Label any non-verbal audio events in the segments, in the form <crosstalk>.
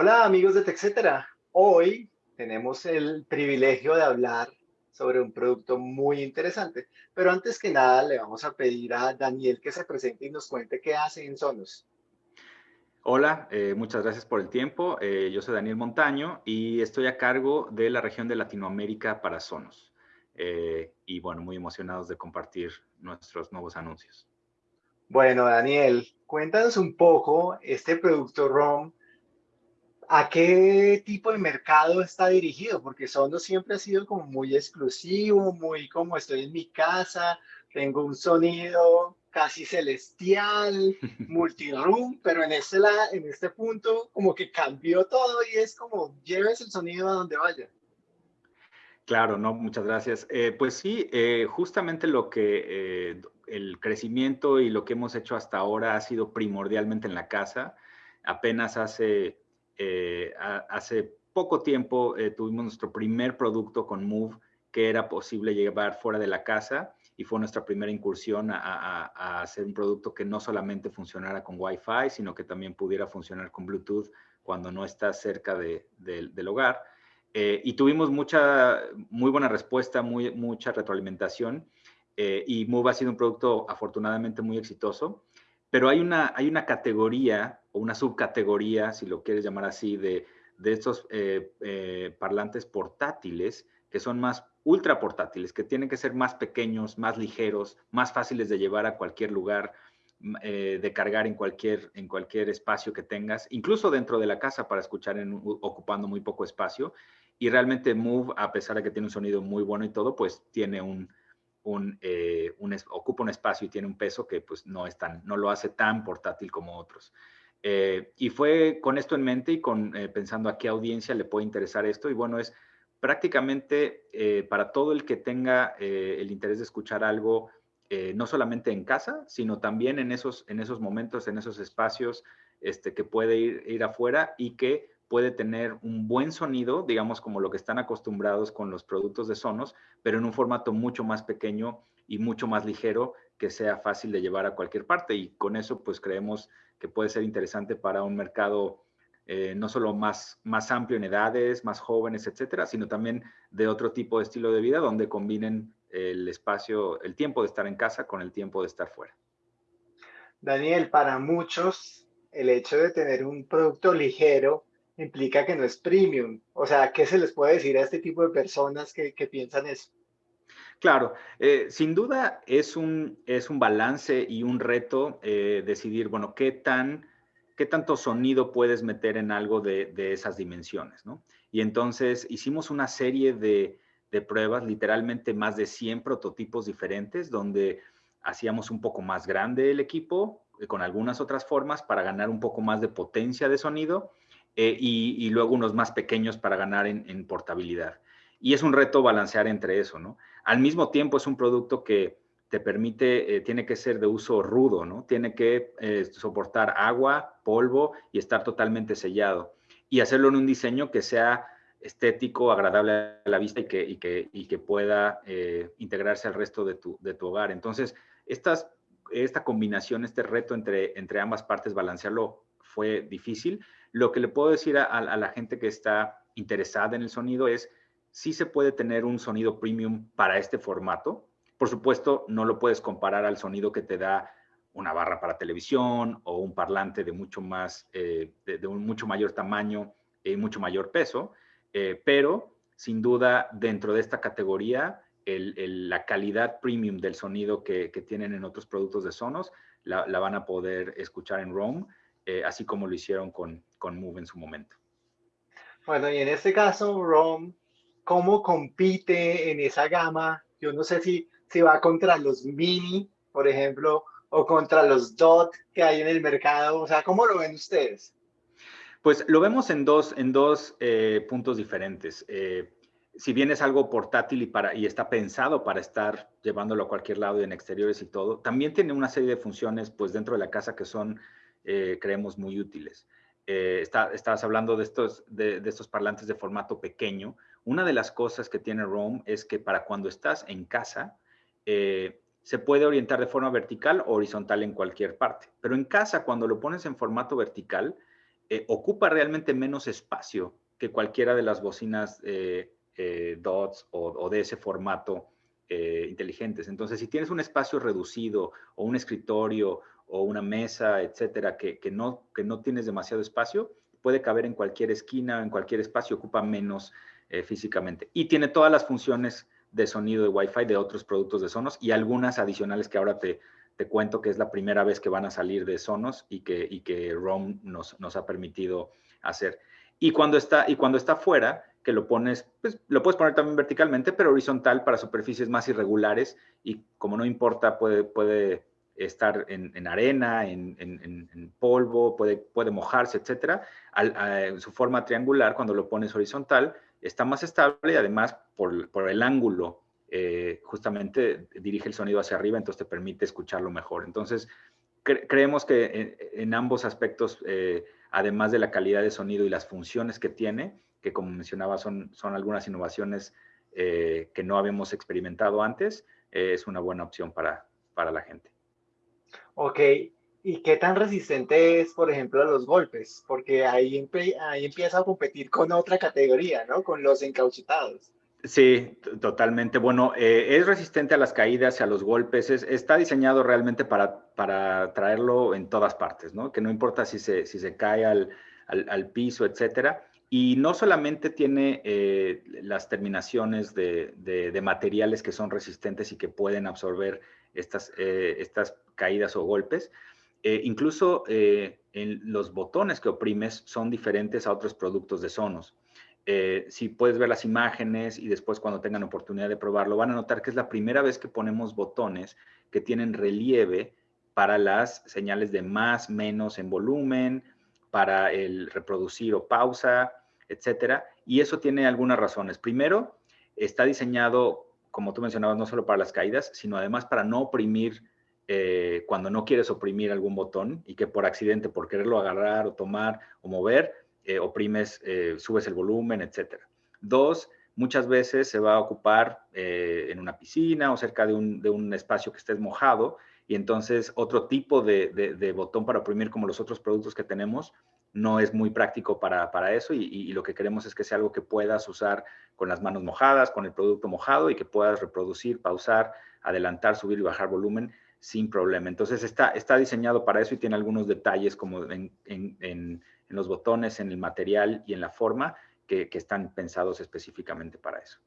Hola amigos de TechCetera. Hoy tenemos el privilegio de hablar sobre un producto muy interesante, pero antes que nada le vamos a pedir a Daniel que se presente y nos cuente qué hace en Sonos. Hola, eh, muchas gracias por el tiempo. Eh, yo soy Daniel Montaño y estoy a cargo de la región de Latinoamérica para Sonos. Eh, y bueno, muy emocionados de compartir nuestros nuevos anuncios. Bueno, Daniel, cuéntanos un poco este producto ROM ¿A qué tipo de mercado está dirigido? Porque Sonos siempre ha sido como muy exclusivo, muy como estoy en mi casa, tengo un sonido casi celestial, <laughs> multiroom, pero en este, en este punto como que cambió todo y es como lleves el sonido a donde vaya. Claro, no, muchas gracias. Eh, pues sí, eh, justamente lo que eh, el crecimiento y lo que hemos hecho hasta ahora ha sido primordialmente en la casa. Apenas hace eh, hace poco tiempo eh, tuvimos nuestro primer producto con Move que era posible llevar fuera de la casa y fue nuestra primera incursión a, hacer un producto que no solamente funcionara con Wi-Fi, sino que también pudiera funcionar con Bluetooth cuando no estás cerca del hogar. Eh, y tuvimos mucha, muy buena respuesta, muy, mucha retroalimentación y Move ha sido un producto afortunadamente muy exitoso. Pero hay una, hay una categoría o una subcategoría, si lo quieres llamar así, de, de estos eh, eh, parlantes portátiles que son más ultra portátiles, que tienen que ser más pequeños, más ligeros, más fáciles de llevar a cualquier lugar, eh, de cargar en cualquier, en cualquier espacio que tengas, incluso dentro de la casa para escuchar en, ocupando muy poco espacio. Y realmente Move, a pesar de que tiene un sonido muy bueno y todo, pues tiene un, eh, un, ocupa un espacio y tiene un peso que pues no, es tan, no lo hace tan portátil como otros. Eh, y fue con esto en mente y con, eh, pensando a qué audiencia le puede interesar esto. Y bueno, es prácticamente para todo el que tenga el interés de escuchar algo, no solamente en casa, sino también en esos, en esos momentos, en esos espacios este, que puede ir, ir afuera y que puede tener un buen sonido, digamos como lo que están acostumbrados con los productos de Sonos, pero en un formato mucho más pequeño y mucho más ligero que sea fácil de llevar a cualquier parte. Y con eso, pues creemos que puede ser interesante para un mercado eh, no solo más, más amplio en edades, más jóvenes, etcétera, sino también de otro tipo de estilo de vida donde combinen el espacio, el tiempo de estar en casa con el tiempo de estar fuera. Daniel, para muchos, el hecho de tener un producto ligero implica que no es premium. O sea, ¿qué se les puede decir a este tipo de personas que, piensan eso? Claro, eh, sin duda es un, es un balance y un reto eh, decidir, bueno, qué, tan, qué tanto sonido puedes meter en algo de, esas dimensiones, ¿no? Y entonces hicimos una serie de, de, pruebas, literalmente más de 100 prototipos diferentes, donde hacíamos un poco más grande el equipo, eh, con algunas otras formas para ganar un poco más de potencia de sonido y, luego unos más pequeños para ganar en, portabilidad. Y es un reto balancear entre eso, ¿no? Al mismo tiempo es un producto que te permite, eh, tiene que ser de uso rudo, ¿no? Tiene que eh, soportar agua, polvo y estar totalmente sellado. Y hacerlo en un diseño que sea estético, agradable a la vista y que, pueda integrarse al resto de tu, hogar. Entonces, esta combinación, este reto entre ambas partes, balancearlo fue difícil, lo que le puedo decir a, la gente que está interesada en el sonido es, si se puede tener un sonido premium para este formato. Por supuesto, no lo puedes comparar al sonido que te da una barra para televisión o un parlante de mucho más, eh, de, un mucho mayor tamaño y mucho mayor peso, eh, pero sin duda dentro de esta categoría, la calidad premium del sonido que, tienen en otros productos de Sonos la, la, van a poder escuchar en Rome eh, así como lo hicieron con, con Move en su momento. Bueno, y en este caso, ROM, ¿cómo compite en esa gama? Yo no sé si, si va contra los Mini, por ejemplo, o contra los DOT que hay en el mercado. O sea, ¿cómo lo ven ustedes? Pues lo vemos en dos, en dos eh, puntos diferentes. Eh, si bien es algo portátil y, para, y está pensado para estar llevándolo a cualquier lado y en exteriores y todo, también tiene una serie de funciones pues dentro de la casa que son eh, creemos muy útiles. Eh, estabas hablando de estos, de, estos parlantes de formato pequeño. Una de las cosas que tiene Roam es que para cuando estás en casa, eh, se puede orientar de forma vertical o horizontal en cualquier parte. Pero en casa, cuando lo pones en formato vertical, eh, ocupa realmente menos espacio que cualquiera de las bocinas DOTS o, de ese formato inteligentes. Entonces, si tienes un espacio reducido o un escritorio o una mesa, etcétera, que, no, que no tienes demasiado espacio, puede caber en cualquier esquina, en cualquier espacio, ocupa menos físicamente. Y tiene todas las funciones de sonido de Wi-Fi de otros productos de Sonos y algunas adicionales que ahora te, te cuento que es la primera vez que van a salir de Sonos y que, y que ROM nos, nos ha permitido hacer. Y cuando está, y cuando está fuera, que lo pones, pues lo puedes poner también verticalmente, pero horizontal para superficies más irregulares y como no importa, puede, puede estar en, en arena, en, en, polvo, puede, puede mojarse. Al, su forma triangular, cuando lo pones horizontal, está más estable y además por, por el ángulo eh, justamente dirige el sonido hacia arriba, entonces te permite escucharlo mejor. Entonces, creemos que en, ambos aspectos, eh, además de la calidad de sonido y las funciones que tiene, que como mencionaba son, son algunas innovaciones eh, que no habíamos experimentado antes, es una buena opción para, para la gente. Ok, ¿Y qué tan resistente es, por ejemplo, a los golpes? Porque ahí, ahí empieza a competir con otra categoría, ¿no? Con los encauchetados. Sí, totalmente. Bueno, eh, es resistente a las caídas y a los golpes. está diseñado realmente para, para traerlo en todas partes, ¿no? Que no importa si se, si se cae al, al, piso, etcétera. Y no solamente tiene eh, las terminaciones de, de, materiales que son resistentes y que pueden absorber estas, eh, estas caídas o golpes, eh, incluso eh, en los botones que oprimes son diferentes a otros productos de Sonos. Eh, si puedes ver las imágenes y después cuando tengan oportunidad de probarlo, van a notar que es la primera vez que ponemos botones que tienen relieve para las señales de más, menos en volumen, para el reproducir o pausa, etcétera. Y eso tiene algunas razones. Primero, está diseñado, como tú mencionabas, no solo para las caídas, sino además para no oprimir eh, cuando no quieres oprimir algún botón y que por accidente, por quererlo agarrar o tomar o mover, eh, oprimes, eh, subes el volumen, etc. Dos, muchas veces se va a ocupar en una piscina o cerca de un, espacio que estés mojado y entonces otro tipo de, botón para oprimir como los otros productos que tenemos no es muy práctico para, eso y, y, lo que queremos es que sea algo que puedas usar con las manos mojadas, con el producto mojado y que puedas reproducir, pausar, adelantar, subir y bajar volumen sin problema. Entonces está, está diseñado para eso y tiene algunos detalles como en, los botones, en el material y en la forma que, están pensados específicamente para eso.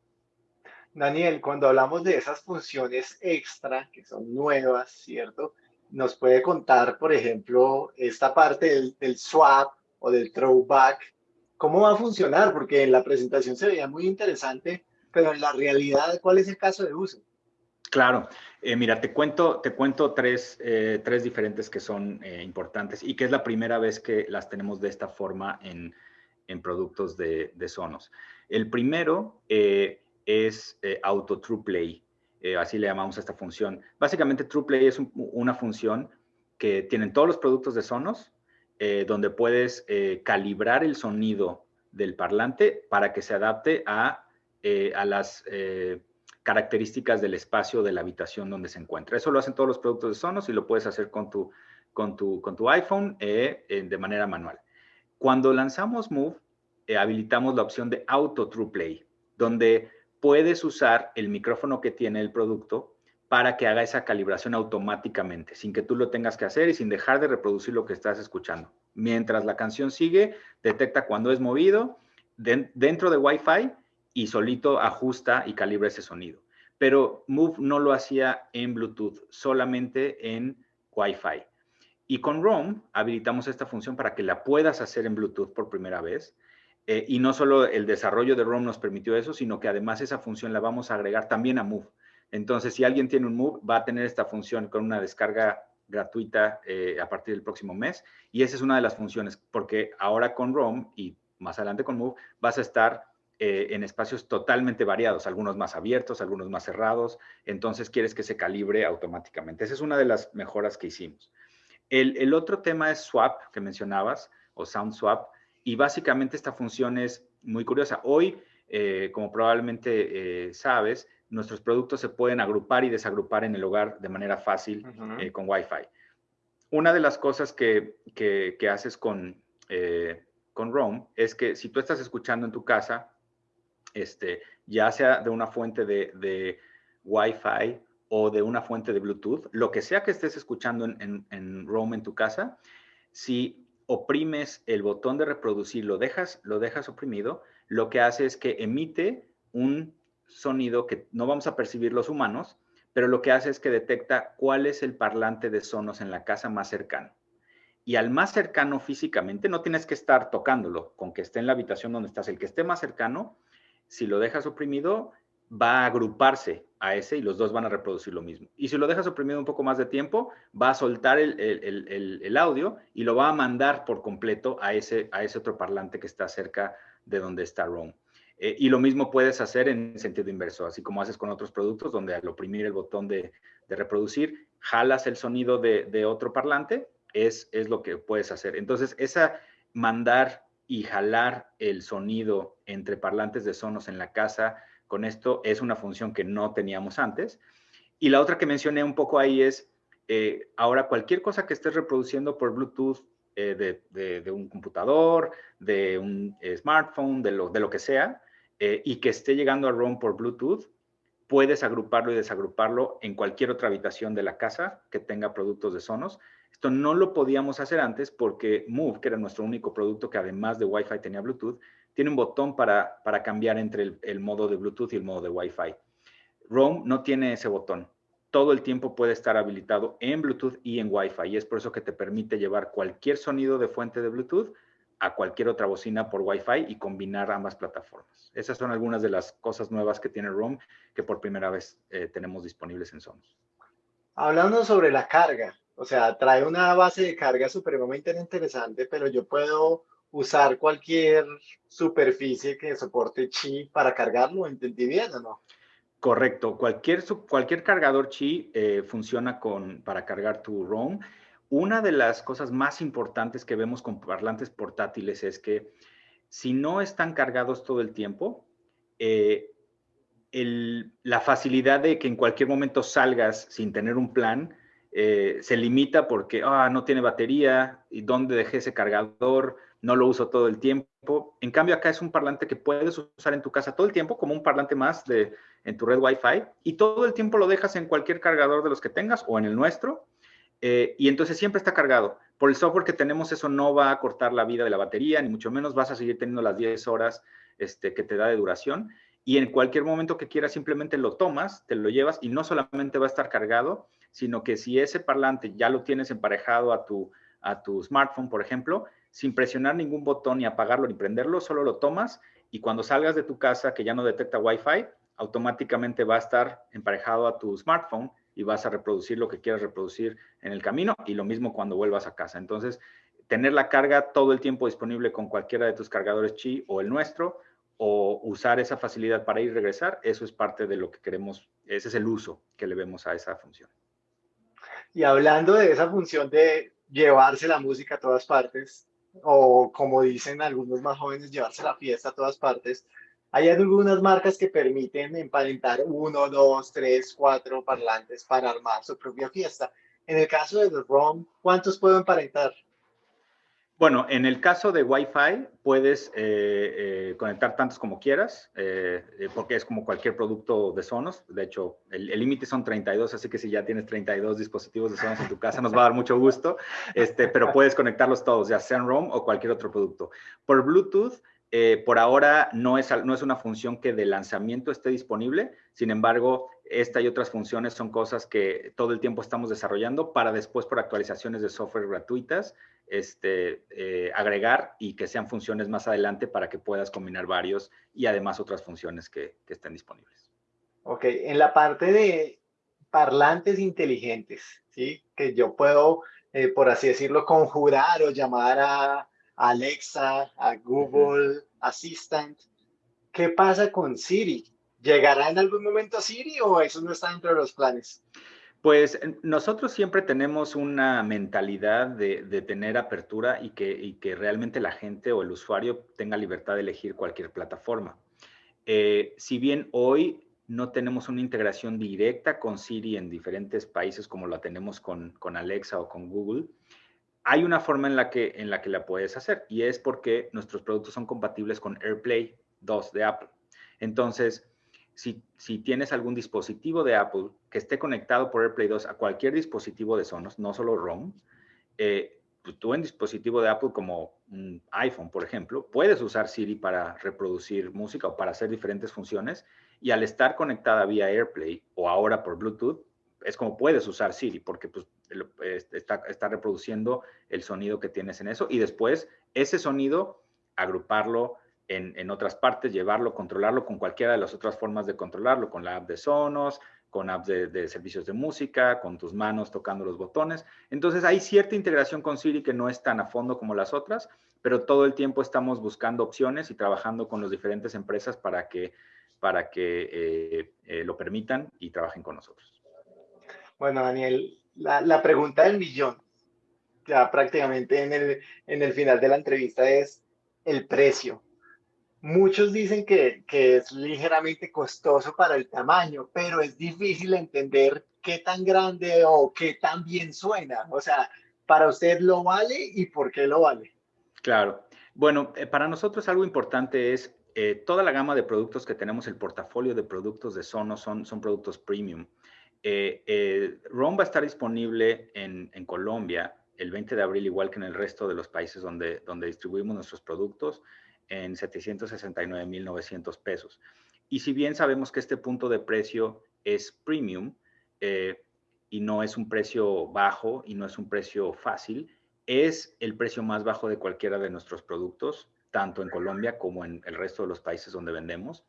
Daniel, cuando hablamos de esas funciones extra que son nuevas, ¿cierto? Nos puede contar, por ejemplo, esta parte del, del swap o del throwback, ¿cómo va a funcionar? Porque en la presentación se veía muy interesante, pero en la realidad, ¿cuál es el caso de uso? Claro, eh, mira, te cuento, te cuento tres, eh, tres diferentes que son eh, importantes y que es la primera vez que las tenemos de esta forma en, en productos de, de, Sonos. El primero es Auto True Play, así le llamamos a esta función. Básicamente True Play es una función que tienen todos los productos de Sonos, donde puedes calibrar el sonido del parlante para que se adapte a, a las características del espacio de la habitación donde se encuentra. Eso lo hacen todos los productos de Sonos y lo puedes hacer con tu, con tu, con tu iPhone eh, de manera manual. Cuando lanzamos Move, eh, habilitamos la opción de Auto True Play, donde puedes usar el micrófono que tiene el producto para que haga esa calibración automáticamente, sin que tú lo tengas que hacer y sin dejar de reproducir lo que estás escuchando. Mientras la canción sigue, detecta cuando es movido dentro de Wi-Fi y solito ajusta y calibra ese sonido. Pero Move no lo hacía en Bluetooth, solamente en Wi-Fi. Y con ROM habilitamos esta función para que la puedas hacer en Bluetooth por primera vez. Eh, y no solo el desarrollo de ROM nos permitió eso, sino que además esa función la vamos a agregar también a Move. Entonces, si alguien tiene un Move, va a tener esta función con una descarga gratuita eh, a partir del próximo mes. Y esa es una de las funciones, porque ahora con ROM y más adelante con Move, vas a estar eh, en espacios totalmente variados, algunos más abiertos, algunos más cerrados, entonces quieres que se calibre automáticamente. Esa es una de las mejoras que hicimos. El, otro tema es swap, que mencionabas, o sound swap, y básicamente esta función es muy curiosa. Hoy, eh, como probablemente eh, sabes, nuestros productos se pueden agrupar y desagrupar en el hogar de manera fácil con Wi-Fi. Una de las cosas que, que haces con, con Roam es que si tú estás escuchando en tu casa, este, ya sea de una fuente de, de Wi-Fi o de una fuente de Bluetooth, lo que sea que estés escuchando en, en, en en tu casa, si oprimes el botón de reproducir, lo dejas, lo dejas oprimido, lo que hace es que emite un sonido que no vamos a percibir los humanos, pero lo que hace es que detecta cuál es el parlante de sonos en la casa más cercano. Y al más cercano físicamente, no tienes que estar tocándolo, con que esté en la habitación donde estás. El que esté más cercano, si lo dejas oprimido, va a agruparse a ese y los dos van a reproducir lo mismo. Y si lo dejas oprimido un poco más de tiempo, va a soltar el, audio y lo va a mandar por completo a ese, a ese otro parlante que está cerca de donde está Roam. Eh, y lo mismo puedes hacer en sentido inverso, así como haces con otros productos, donde al oprimir el botón de, reproducir, jalas el sonido de, otro parlante, es, es, lo que puedes hacer. Entonces, esa mandar y jalar el sonido entre parlantes de sonos en la casa, con esto es una función que no teníamos antes. Y la otra que mencioné un poco ahí es, eh, ahora cualquier cosa que estés reproduciendo por Bluetooth eh, de, un computador, de un smartphone, de lo, de lo que sea, eh, y que esté llegando a ROM por Bluetooth, puedes agruparlo y desagruparlo en cualquier otra habitación de la casa que tenga productos de Sonos. Esto no lo podíamos hacer antes porque Move, que era nuestro único producto que además de Wi-Fi tenía Bluetooth, tiene un botón para, para cambiar entre el, modo de Bluetooth y el modo de Wi-Fi. Roam no tiene ese botón. Todo el tiempo puede estar habilitado en Bluetooth y en Wi-Fi y es por eso que te permite llevar cualquier sonido de fuente de Bluetooth a cualquier otra bocina por Wi-Fi y combinar ambas plataformas. Esas son algunas de las cosas nuevas que tiene Roam que por primera vez eh, tenemos disponibles en Sonos. Hablando sobre la carga, o sea, trae una base de carga supremamente interesante, pero yo puedo usar cualquier superficie que soporte Qi para cargarlo, ¿entendí bien o no? Correcto, cualquier, cualquier cargador Qi eh, funciona con, para cargar tu ROM una de las cosas más importantes que vemos con parlantes portátiles es que si no están cargados todo el tiempo, eh, la facilidad de que en cualquier momento salgas sin tener un plan eh, se limita porque ah, no tiene batería y dónde dejé ese cargador, no lo uso todo el tiempo. En cambio, acá es un parlante que puedes usar en tu casa todo el tiempo como un parlante más de, en tu red Wi-Fi y todo el tiempo lo dejas en cualquier cargador de los que tengas o en el nuestro eh, y entonces siempre está cargado. Por el software que tenemos, eso no va a cortar la vida de la batería, ni mucho menos vas a seguir teniendo las 10 horas este, que te da de duración. Y en cualquier momento que quieras, simplemente lo tomas, te lo llevas y no solamente va a estar cargado, sino que si ese parlante ya lo tienes emparejado a tu, a tu smartphone, por ejemplo, sin presionar ningún botón ni apagarlo ni prenderlo, solo lo tomas y cuando salgas de tu casa que ya no detecta Wi-Fi, automáticamente va a estar emparejado a tu smartphone y vas a reproducir lo que quieras reproducir en el camino y lo mismo cuando vuelvas a casa. Entonces, tener la carga todo el tiempo disponible con cualquiera de tus cargadores Qi o el nuestro o usar esa facilidad para ir y regresar, eso es parte de lo que queremos, ese es el uso que le vemos a esa función. Y hablando de esa función de llevarse la música a todas partes, o como dicen algunos más jóvenes, llevarse la fiesta a todas partes, hay algunas marcas que permiten emparentar uno, dos, tres, cuatro parlantes para armar su propia fiesta. En el caso de los ROM, ¿cuántos puedo emparentar? Bueno, en el caso de Wi-Fi puedes eh, eh, conectar tantos como quieras, eh, porque es como cualquier producto de Sonos. De hecho, el límite son 32, así que si ya tienes 32 dispositivos de Sonos en tu casa, nos va a dar mucho gusto. Este, pero puedes conectarlos todos, ya sea en ROM o cualquier otro producto. Por Bluetooth, por ahora no es, no es una función que de lanzamiento esté disponible, sin embargo, esta y otras funciones son cosas que todo el tiempo estamos desarrollando para después por actualizaciones de software gratuitas este, eh, agregar y que sean funciones más adelante para que puedas combinar varios y además otras funciones que, estén disponibles. Ok, en la parte de parlantes inteligentes, ¿sí? que yo puedo, eh, por así decirlo, conjurar o llamar a Alexa, a Google Assistant. ¿Qué pasa con Siri? ¿Llegará en algún momento Siri o eso no está dentro de los planes? Pues nosotros siempre tenemos una mentalidad de, tener apertura y que, que, realmente la gente o el usuario tenga libertad de elegir cualquier plataforma. Eh, si bien hoy no tenemos una integración directa con Siri en diferentes países como la tenemos con, con Alexa o con Google, hay una forma en la, que, en la que la puedes hacer y es porque nuestros productos son compatibles con AirPlay 2 de Apple. Entonces, si, tienes algún dispositivo de Apple que esté conectado por AirPlay 2 a cualquier dispositivo de Sonos, no solo ROM, eh, pues tú en dispositivo de Apple como un iPhone, por ejemplo, puedes usar Siri para reproducir música o para hacer diferentes funciones y al estar conectada vía AirPlay o ahora por Bluetooth, es como puedes usar Siri porque pues, está, está reproduciendo el sonido que tienes en eso y después ese sonido agruparlo en, en, otras partes, llevarlo, controlarlo con cualquiera de las otras formas de controlarlo, con la app de Sonos, con apps de, servicios de música, con tus manos tocando los botones. Entonces hay cierta integración con Siri que no es tan a fondo como las otras, pero todo el tiempo estamos buscando opciones y trabajando con las diferentes empresas para que, para que eh, eh, lo permitan y trabajen con nosotros. Bueno, Daniel, la, la, pregunta del millón, ya prácticamente en el, en el final de la entrevista es el precio. Muchos dicen que, es ligeramente costoso para el tamaño, pero es difícil entender qué tan grande o qué tan bien suena. O sea, para usted lo vale y por qué lo vale. Claro. Bueno, eh, para nosotros algo importante es eh, toda la gama de productos que tenemos, el portafolio de productos de Sonos son, son productos premium. Eh, ROM va a estar disponible en, en, Colombia el 20 de abril, igual que en el resto de los países donde, donde distribuimos nuestros productos en 769.900 pesos. Y si bien sabemos que este punto de precio es premium eh, y no es un precio bajo y no es un precio fácil, es el precio más bajo de cualquiera de nuestros productos, tanto en Colombia como en el resto de los países donde vendemos.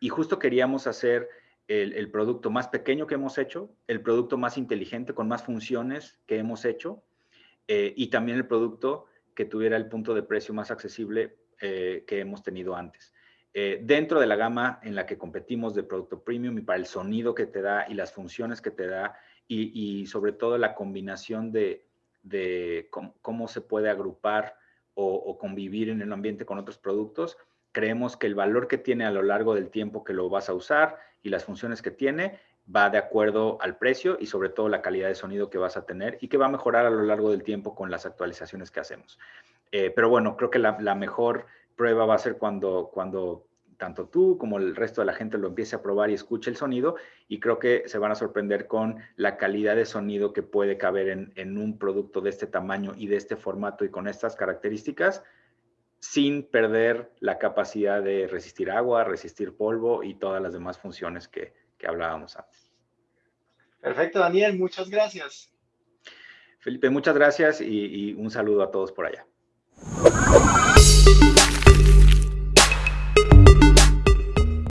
Y justo queríamos hacer el, producto más pequeño que hemos hecho, el producto más inteligente con más funciones que hemos hecho eh, y también el producto que tuviera el punto de precio más accesible eh, que hemos tenido antes. Eh, dentro de la gama en la que competimos de producto premium y para el sonido que te da y las funciones que te da y, sobre todo la combinación de, cómo, se puede agrupar o, convivir en el ambiente con otros productos, creemos que el valor que tiene a lo largo del tiempo que lo vas a usar y las funciones que tiene va de acuerdo al precio y sobre todo la calidad de sonido que vas a tener y que va a mejorar a lo largo del tiempo con las actualizaciones que hacemos. Eh, pero bueno, creo que la, mejor prueba va a ser cuando, cuando tanto tú como el resto de la gente lo empiece a probar y escuche el sonido y creo que se van a sorprender con la calidad de sonido que puede caber en, en, un producto de este tamaño y de este formato y con estas características sin perder la capacidad de resistir agua, resistir polvo y todas las demás funciones que, que hablábamos antes. Perfecto, Daniel, muchas gracias. Felipe, muchas gracias y un saludo a todos por allá. Thank you.